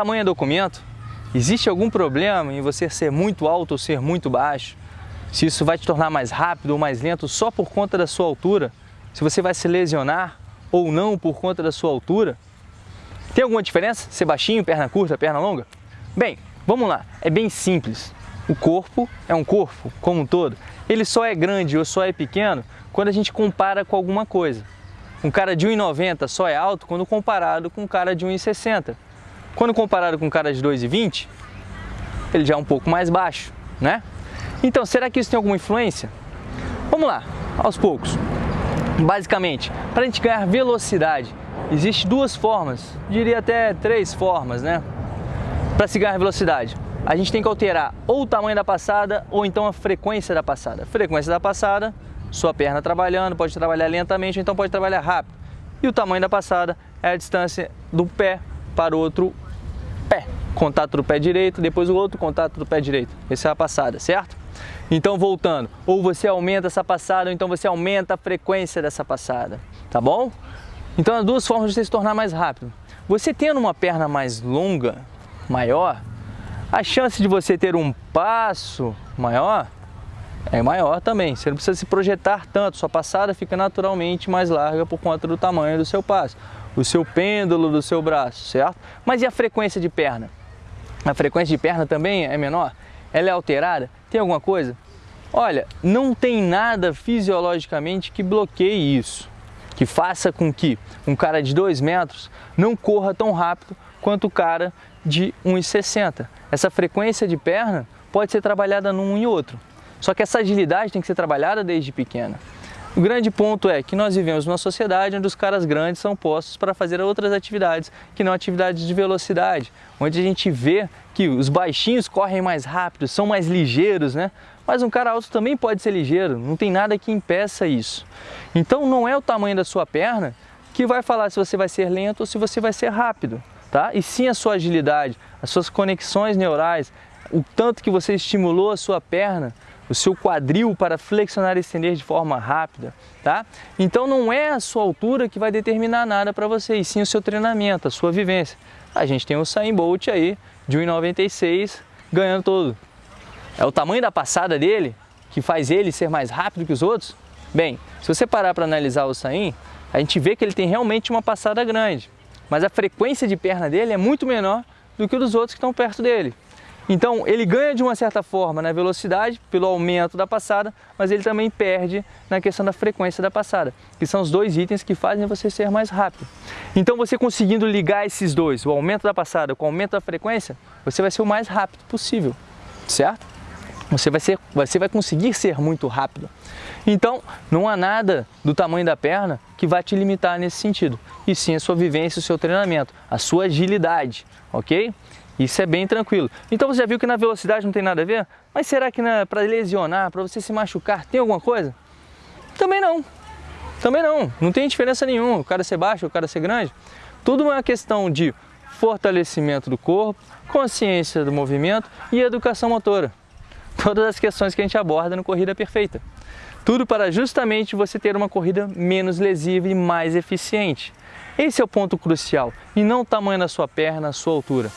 tamanho é documento. Existe algum problema em você ser muito alto ou ser muito baixo? Se isso vai te tornar mais rápido ou mais lento só por conta da sua altura? Se você vai se lesionar ou não por conta da sua altura? Tem alguma diferença? Ser baixinho, perna curta, perna longa? Bem, vamos lá. É bem simples. O corpo é um corpo, como um todo. Ele só é grande ou só é pequeno quando a gente compara com alguma coisa. Um cara de 1,90 só é alto quando comparado com um cara de 1,60. Quando comparado com um cara de 2,20, ele já é um pouco mais baixo, né? Então, será que isso tem alguma influência? Vamos lá, aos poucos. Basicamente, para a gente ganhar velocidade, existem duas formas, diria até três formas, né? Para se ganhar velocidade, a gente tem que alterar ou o tamanho da passada ou então a frequência da passada. Frequência da passada, sua perna trabalhando, pode trabalhar lentamente ou então pode trabalhar rápido. E o tamanho da passada é a distância do pé para o outro pé. Contato do pé direito, depois o outro contato do pé direito. Essa é a passada, certo? Então, voltando, ou você aumenta essa passada, ou então você aumenta a frequência dessa passada, tá bom? Então, as duas formas de você se tornar mais rápido. Você tendo uma perna mais longa, maior, a chance de você ter um passo maior é maior também. Você não precisa se projetar tanto, sua passada fica naturalmente mais larga por conta do tamanho do seu passo o seu pêndulo do seu braço, certo? Mas e a frequência de perna? A frequência de perna também é menor? Ela é alterada? Tem alguma coisa? Olha, não tem nada fisiologicamente que bloqueie isso, que faça com que um cara de 2 metros não corra tão rápido quanto o cara de 1,60. Essa frequência de perna pode ser trabalhada num e outro. Só que essa agilidade tem que ser trabalhada desde pequena. O grande ponto é que nós vivemos numa sociedade onde os caras grandes são postos para fazer outras atividades, que não atividades de velocidade, onde a gente vê que os baixinhos correm mais rápido, são mais ligeiros, né? Mas um cara alto também pode ser ligeiro, não tem nada que impeça isso. Então não é o tamanho da sua perna que vai falar se você vai ser lento ou se você vai ser rápido, tá? E sim a sua agilidade, as suas conexões neurais, o tanto que você estimulou a sua perna o seu quadril para flexionar e estender de forma rápida, tá? Então não é a sua altura que vai determinar nada para você, e sim o seu treinamento, a sua vivência. A gente tem o Usain Bolt aí, de 1,96, ganhando todo. É o tamanho da passada dele que faz ele ser mais rápido que os outros? Bem, se você parar para analisar o Usain, a gente vê que ele tem realmente uma passada grande, mas a frequência de perna dele é muito menor do que dos outros que estão perto dele. Então ele ganha de uma certa forma na velocidade, pelo aumento da passada, mas ele também perde na questão da frequência da passada, que são os dois itens que fazem você ser mais rápido. Então você conseguindo ligar esses dois, o aumento da passada com o aumento da frequência, você vai ser o mais rápido possível, certo? Você vai, ser, você vai conseguir ser muito rápido. Então, não há nada do tamanho da perna que vai te limitar nesse sentido, e sim a sua vivência, o seu treinamento, a sua agilidade, ok? Isso é bem tranquilo. Então você já viu que na velocidade não tem nada a ver? Mas será que para lesionar, para você se machucar, tem alguma coisa? Também não. Também não. Não tem diferença nenhuma. O cara ser baixo, o cara ser grande. Tudo é uma questão de fortalecimento do corpo, consciência do movimento e educação motora. Todas as questões que a gente aborda no Corrida Perfeita. Tudo para justamente você ter uma corrida menos lesiva e mais eficiente. Esse é o ponto crucial, e não o tamanho da sua perna, a sua altura.